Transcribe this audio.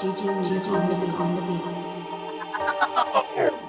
GG music on the beat.